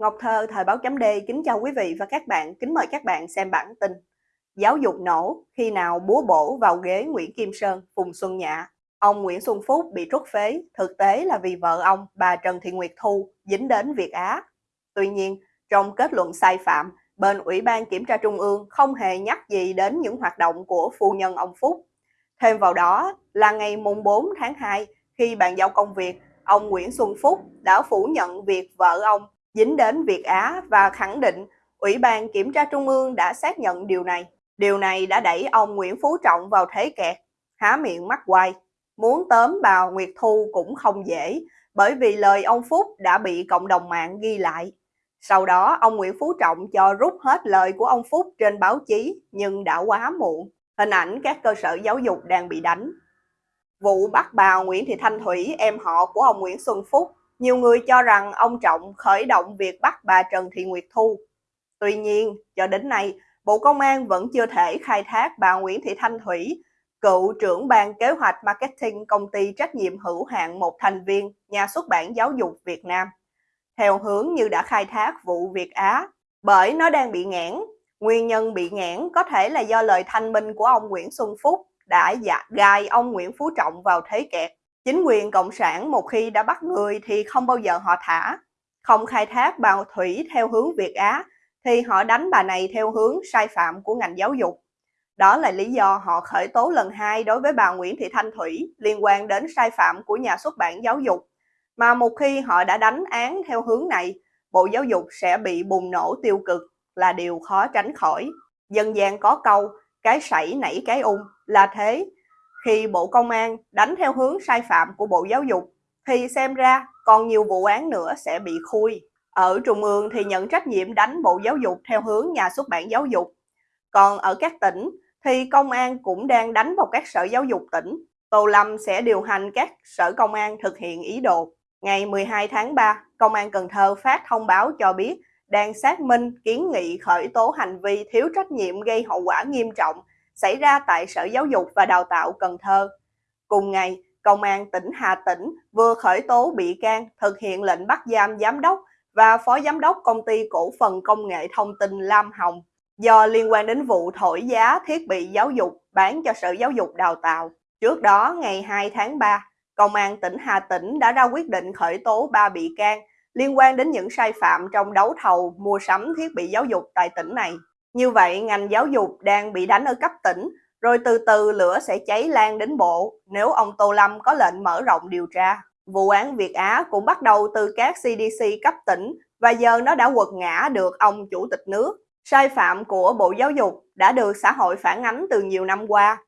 Ngọc Thơ, Thời báo chấm D kính chào quý vị và các bạn, kính mời các bạn xem bản tin. Giáo dục nổ, khi nào búa bổ vào ghế Nguyễn Kim Sơn, Phùng Xuân Nhạ. Ông Nguyễn Xuân Phúc bị trút phế, thực tế là vì vợ ông, bà Trần Thị Nguyệt Thu, dính đến Việt Á. Tuy nhiên, trong kết luận sai phạm, bên Ủy ban Kiểm tra Trung ương không hề nhắc gì đến những hoạt động của phu nhân ông Phúc. Thêm vào đó là ngày mùng 4 tháng 2, khi bàn giao công việc, ông Nguyễn Xuân Phúc đã phủ nhận việc vợ ông dính đến Việt Á và khẳng định Ủy ban Kiểm tra Trung ương đã xác nhận điều này. Điều này đã đẩy ông Nguyễn Phú Trọng vào thế kẹt, há miệng mắt quay. Muốn tóm bà Nguyệt Thu cũng không dễ, bởi vì lời ông Phúc đã bị cộng đồng mạng ghi lại. Sau đó, ông Nguyễn Phú Trọng cho rút hết lời của ông Phúc trên báo chí, nhưng đã quá muộn. Hình ảnh các cơ sở giáo dục đang bị đánh. Vụ bắt bà Nguyễn Thị Thanh Thủy, em họ của ông Nguyễn Xuân Phúc, nhiều người cho rằng ông Trọng khởi động việc bắt bà Trần Thị Nguyệt Thu. Tuy nhiên, cho đến nay, Bộ Công an vẫn chưa thể khai thác bà Nguyễn Thị Thanh Thủy, cựu trưởng ban kế hoạch marketing công ty trách nhiệm hữu hạn một thành viên nhà xuất bản giáo dục Việt Nam, theo hướng như đã khai thác vụ Việt Á, bởi nó đang bị nghẽn. Nguyên nhân bị nghẽn có thể là do lời thanh minh của ông Nguyễn Xuân Phúc đã dạ, gài ông Nguyễn Phú Trọng vào thế kẹt. Chính quyền Cộng sản một khi đã bắt người thì không bao giờ họ thả. Không khai thác bà Thủy theo hướng Việt Á thì họ đánh bà này theo hướng sai phạm của ngành giáo dục. Đó là lý do họ khởi tố lần hai đối với bà Nguyễn Thị Thanh Thủy liên quan đến sai phạm của nhà xuất bản giáo dục. Mà một khi họ đã đánh án theo hướng này, Bộ Giáo dục sẽ bị bùng nổ tiêu cực là điều khó tránh khỏi. Dân gian có câu, cái sảy nảy cái ung là thế. Khi Bộ Công an đánh theo hướng sai phạm của Bộ Giáo dục, thì xem ra còn nhiều vụ án nữa sẽ bị khui. Ở Trung ương thì nhận trách nhiệm đánh Bộ Giáo dục theo hướng nhà xuất bản giáo dục. Còn ở các tỉnh thì công an cũng đang đánh vào các sở giáo dục tỉnh. Tô Lâm sẽ điều hành các sở công an thực hiện ý đồ. Ngày 12 tháng 3, Công an Cần Thơ phát thông báo cho biết đang xác minh kiến nghị khởi tố hành vi thiếu trách nhiệm gây hậu quả nghiêm trọng xảy ra tại Sở Giáo dục và Đào tạo Cần Thơ. Cùng ngày, Công an tỉnh Hà Tĩnh vừa khởi tố bị can thực hiện lệnh bắt giam giám đốc và phó giám đốc công ty cổ phần công nghệ thông tin Lam Hồng do liên quan đến vụ thổi giá thiết bị giáo dục bán cho Sở Giáo dục Đào tạo. Trước đó, ngày 2 tháng 3, Công an tỉnh Hà Tĩnh đã ra quyết định khởi tố 3 bị can liên quan đến những sai phạm trong đấu thầu mua sắm thiết bị giáo dục tại tỉnh này. Như vậy, ngành giáo dục đang bị đánh ở cấp tỉnh, rồi từ từ lửa sẽ cháy lan đến bộ nếu ông Tô Lâm có lệnh mở rộng điều tra. Vụ án Việt Á cũng bắt đầu từ các CDC cấp tỉnh và giờ nó đã quật ngã được ông chủ tịch nước. Sai phạm của Bộ Giáo dục đã được xã hội phản ánh từ nhiều năm qua,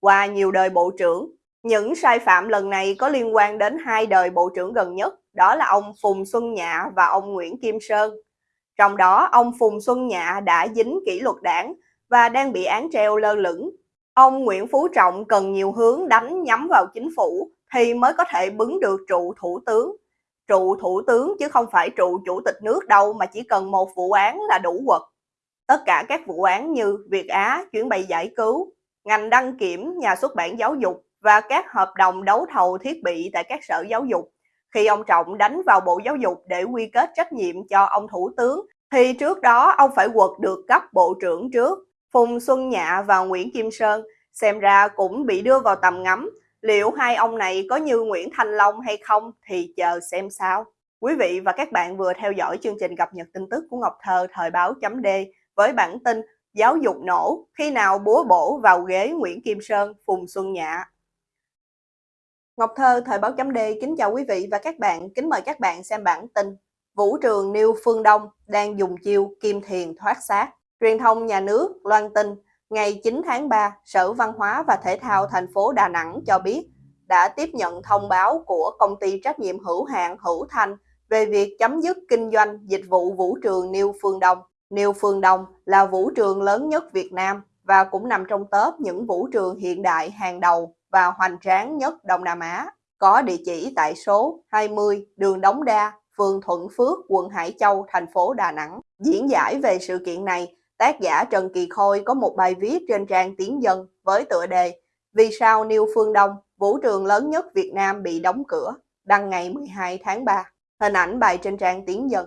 qua nhiều đời bộ trưởng. Những sai phạm lần này có liên quan đến hai đời bộ trưởng gần nhất, đó là ông Phùng Xuân Nhạ và ông Nguyễn Kim Sơn. Trong đó, ông Phùng Xuân Nhạ đã dính kỷ luật đảng và đang bị án treo lơ lửng. Ông Nguyễn Phú Trọng cần nhiều hướng đánh nhắm vào chính phủ thì mới có thể bứng được trụ thủ tướng. Trụ thủ tướng chứ không phải trụ chủ tịch nước đâu mà chỉ cần một vụ án là đủ quật. Tất cả các vụ án như Việt Á, chuyến bay giải cứu, ngành đăng kiểm, nhà xuất bản giáo dục và các hợp đồng đấu thầu thiết bị tại các sở giáo dục khi ông Trọng đánh vào Bộ Giáo dục để quy kết trách nhiệm cho ông Thủ tướng, thì trước đó ông phải quật được cấp Bộ trưởng trước. Phùng Xuân Nhạ và Nguyễn Kim Sơn xem ra cũng bị đưa vào tầm ngắm. Liệu hai ông này có như Nguyễn Thanh Long hay không thì chờ xem sao. Quý vị và các bạn vừa theo dõi chương trình cập nhật tin tức của Ngọc Thơ thời báo chấm D với bản tin Giáo dục nổ khi nào búa bổ vào ghế Nguyễn Kim Sơn, Phùng Xuân Nhạ. Ngọc Thơ, Thời báo chấm D kính chào quý vị và các bạn, kính mời các bạn xem bản tin. Vũ trường Niêu Phương Đông đang dùng chiêu kim thiền thoát xác. Truyền thông nhà nước loan tin ngày 9 tháng 3, Sở Văn hóa và Thể thao thành phố Đà Nẵng cho biết đã tiếp nhận thông báo của công ty trách nhiệm hữu hạn Hữu Thanh về việc chấm dứt kinh doanh dịch vụ vũ trường Niêu Phương Đông. Niêu Phương Đông là vũ trường lớn nhất Việt Nam và cũng nằm trong top những vũ trường hiện đại hàng đầu và hoành tráng nhất Đông Nam Á, có địa chỉ tại số 20 đường Đống Đa, phường Thuận Phước, quận Hải Châu, thành phố Đà Nẵng. Diễn giải về sự kiện này, tác giả Trần Kỳ Khôi có một bài viết trên trang Tiếng Dân với tựa đề Vì sao Niêu Phương Đông, vũ trường lớn nhất Việt Nam bị đóng cửa, đăng ngày 12 tháng 3. Hình ảnh bài trên trang Tiếng Dân.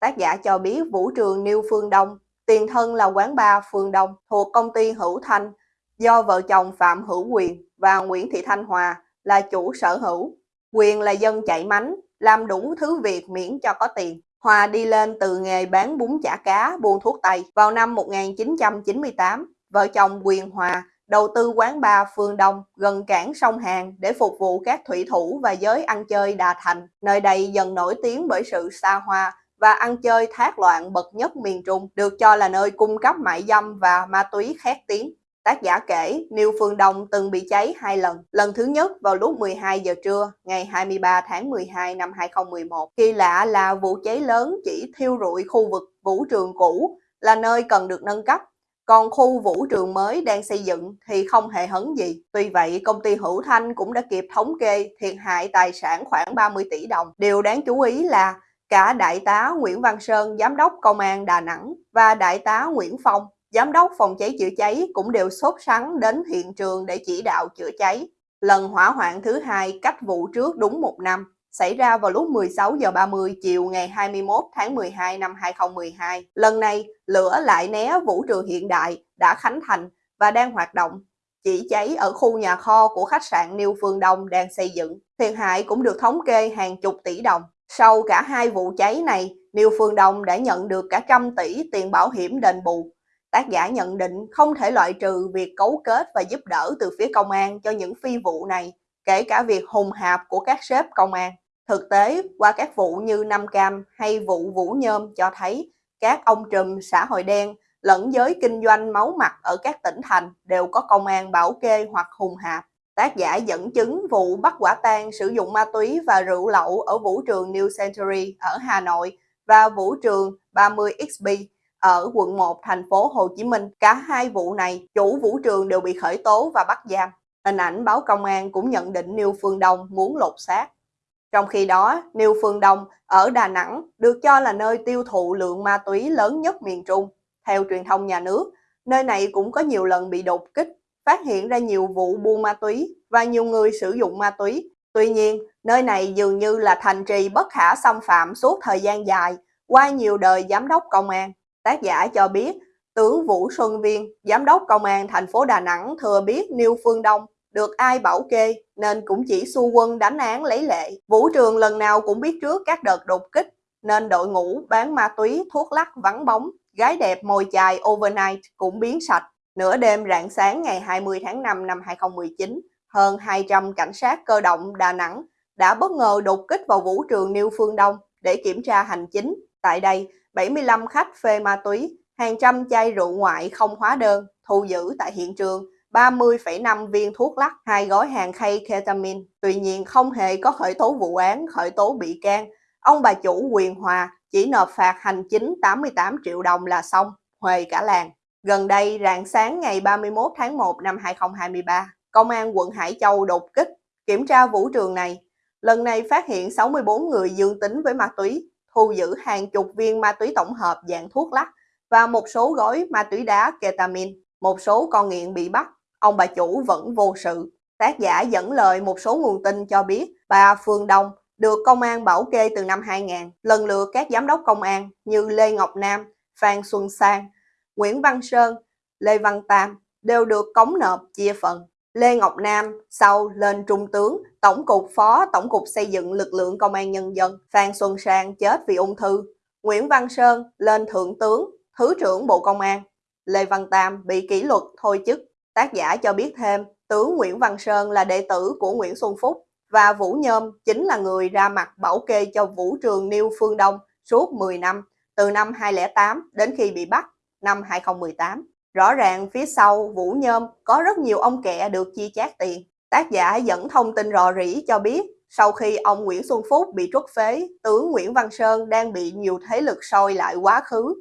Tác giả cho biết vũ trường Niêu Phương Đông, tiền thân là quán bar Phương Đông thuộc công ty Hữu Thanh do vợ chồng Phạm Hữu Quyền và Nguyễn Thị Thanh Hòa là chủ sở hữu. Quyền là dân chạy mánh, làm đủ thứ việc miễn cho có tiền. Hòa đi lên từ nghề bán bún chả cá, buôn thuốc tây. Vào năm 1998, vợ chồng Quyền Hòa đầu tư quán bar Phương Đông gần cảng sông Hàn để phục vụ các thủy thủ và giới ăn chơi Đà Thành. Nơi đây dần nổi tiếng bởi sự xa hoa và ăn chơi thác loạn bậc nhất miền Trung, được cho là nơi cung cấp mại dâm và ma túy khét tiếng. Tác giả kể, Niêu Phương Đông từng bị cháy hai lần. Lần thứ nhất vào lúc 12 giờ trưa, ngày 23 tháng 12 năm 2011. Khi lạ là vụ cháy lớn chỉ thiêu rụi khu vực vũ trường cũ là nơi cần được nâng cấp. Còn khu vũ trường mới đang xây dựng thì không hề hấn gì. Tuy vậy, công ty Hữu Thanh cũng đã kịp thống kê thiệt hại tài sản khoảng 30 tỷ đồng. Điều đáng chú ý là cả Đại tá Nguyễn Văn Sơn, Giám đốc Công an Đà Nẵng và Đại tá Nguyễn Phong, Giám đốc phòng cháy chữa cháy cũng đều sốt sắng đến hiện trường để chỉ đạo chữa cháy. Lần hỏa hoạn thứ hai cách vụ trước đúng một năm, xảy ra vào lúc 16 giờ 30 chiều ngày 21 tháng 12 năm 2012. Lần này, lửa lại né vũ trường hiện đại đã khánh thành và đang hoạt động. Chỉ cháy ở khu nhà kho của khách sạn niêu Phương Đông đang xây dựng. Thiệt hại cũng được thống kê hàng chục tỷ đồng. Sau cả hai vụ cháy này, niêu Phương Đông đã nhận được cả trăm tỷ tiền bảo hiểm đền bù Tác giả nhận định không thể loại trừ việc cấu kết và giúp đỡ từ phía công an cho những phi vụ này, kể cả việc hùng hạp của các sếp công an. Thực tế, qua các vụ như Nam Cam hay vụ Vũ Nhôm cho thấy các ông trùm xã hội đen lẫn giới kinh doanh máu mặt ở các tỉnh thành đều có công an bảo kê hoặc hùng hạp. Tác giả dẫn chứng vụ bắt quả tang sử dụng ma túy và rượu lậu ở vũ trường New Century ở Hà Nội và vũ trường 30XB ở quận 1 thành phố Hồ Chí Minh. Cả hai vụ này, chủ vũ trường đều bị khởi tố và bắt giam. Hình ảnh báo công an cũng nhận định Niêu Phương Đông muốn lột xác. Trong khi đó, Niêu Phương Đông ở Đà Nẵng được cho là nơi tiêu thụ lượng ma túy lớn nhất miền Trung. Theo truyền thông nhà nước, nơi này cũng có nhiều lần bị đột kích, phát hiện ra nhiều vụ buôn ma túy và nhiều người sử dụng ma túy. Tuy nhiên, nơi này dường như là thành trì bất khả xâm phạm suốt thời gian dài qua nhiều đời giám đốc công an. Tác giả cho biết, tướng Vũ Xuân Viên, giám đốc công an thành phố Đà Nẵng thừa biết Niêu Phương Đông được ai bảo kê nên cũng chỉ xu quân đánh án lấy lệ. Vũ trường lần nào cũng biết trước các đợt đột kích nên đội ngũ bán ma túy, thuốc lắc vắng bóng, gái đẹp mồi chài overnight cũng biến sạch. Nửa đêm rạng sáng ngày 20 tháng 5 năm 2019, hơn 200 cảnh sát cơ động Đà Nẵng đã bất ngờ đột kích vào vũ trường Niêu Phương Đông để kiểm tra hành chính. Tại đây, 75 khách phê ma túy, hàng trăm chai rượu ngoại không hóa đơn, thu giữ tại hiện trường 30,5 viên thuốc lắc, hai gói hàng khay ketamine. Tuy nhiên không hề có khởi tố vụ án, khởi tố bị can. Ông bà chủ quyền hòa chỉ nộp phạt hành chính 88 triệu đồng là xong, huề cả làng. Gần đây, rạng sáng ngày 31 tháng 1 năm 2023, Công an quận Hải Châu đột kích, kiểm tra vũ trường này. Lần này phát hiện 64 người dương tính với ma túy, thu giữ hàng chục viên ma túy tổng hợp dạng thuốc lắc và một số gói ma túy đá ketamin Một số con nghiện bị bắt, ông bà chủ vẫn vô sự. Tác giả dẫn lời một số nguồn tin cho biết bà Phương Đông được công an bảo kê từ năm 2000. Lần lượt các giám đốc công an như Lê Ngọc Nam, Phan Xuân Sang, Nguyễn Văn Sơn, Lê Văn Tam đều được cống nộp chia phần. Lê Ngọc Nam sau lên trung tướng, tổng cục phó tổng cục xây dựng lực lượng công an nhân dân, Phan Xuân Sang chết vì ung thư, Nguyễn Văn Sơn lên thượng tướng, thứ trưởng Bộ Công an, Lê Văn Tam bị kỷ luật thôi chức. Tác giả cho biết thêm, tướng Nguyễn Văn Sơn là đệ tử của Nguyễn Xuân Phúc và Vũ Nhôm chính là người ra mặt bảo kê cho vũ trường Niêu Phương Đông suốt 10 năm, từ năm 2008 đến khi bị bắt năm 2018. Rõ ràng phía sau Vũ Nhôm có rất nhiều ông kẹ được chi chát tiền. Tác giả dẫn thông tin rò rỉ cho biết sau khi ông Nguyễn Xuân Phúc bị truất phế, tướng Nguyễn Văn Sơn đang bị nhiều thế lực soi lại quá khứ.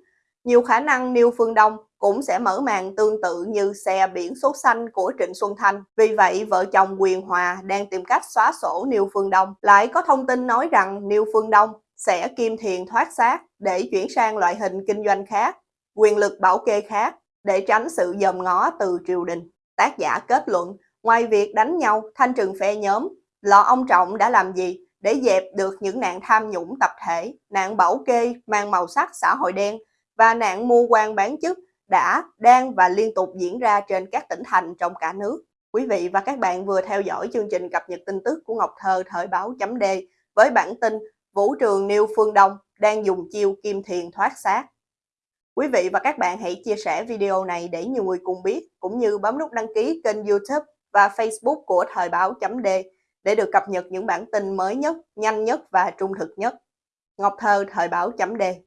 Nhiều khả năng Niêu Phương Đông cũng sẽ mở màn tương tự như xe biển số xanh của Trịnh Xuân Thanh. Vì vậy, vợ chồng Quyền Hòa đang tìm cách xóa sổ Niêu Phương Đông. Lại có thông tin nói rằng Niêu Phương Đông sẽ kim thiền thoát xác để chuyển sang loại hình kinh doanh khác, quyền lực bảo kê khác để tránh sự dòm ngó từ triều đình. Tác giả kết luận, ngoài việc đánh nhau, thanh trừng phe nhóm, lò ông Trọng đã làm gì để dẹp được những nạn tham nhũng tập thể, nạn bảo kê mang màu sắc xã hội đen và nạn mua quan bán chức đã, đang và liên tục diễn ra trên các tỉnh thành trong cả nước. Quý vị và các bạn vừa theo dõi chương trình cập nhật tin tức của Ngọc Thơ thời báo chấm D với bản tin Vũ trường Niêu Phương Đông đang dùng chiêu kim thiền thoát xác. Quý vị và các bạn hãy chia sẻ video này để nhiều người cùng biết, cũng như bấm nút đăng ký kênh youtube và facebook của thời báo chấm D để được cập nhật những bản tin mới nhất, nhanh nhất và trung thực nhất. Ngọc Thơ thời báo chấm D